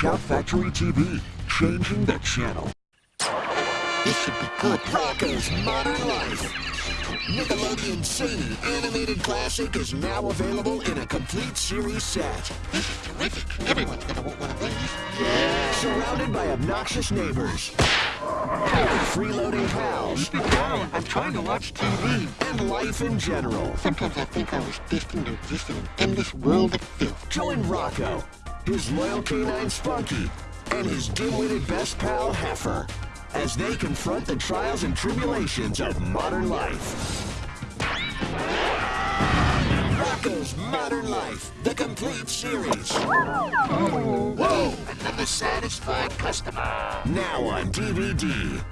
Shout Factory TV, changing the channel. This should be good. Rocko's Modern Life. Nickelodeon Zany animated classic is now available in a complete series set. This is terrific. Everyone's gonna want one of these. Yeah. Surrounded by obnoxious neighbors. Freeloading pals. Keep it down. I'm trying to watch TV. And life in general. Sometimes I think I was destined to exist in an endless world of filth. Join Rocko, his loyal canine Spunky, and his dim-witted best pal Heffer as they confront the trials and tribulations of modern life. Rocko's Modern Life, the complete series. Whoa! Another satisfied customer. Now on DVD.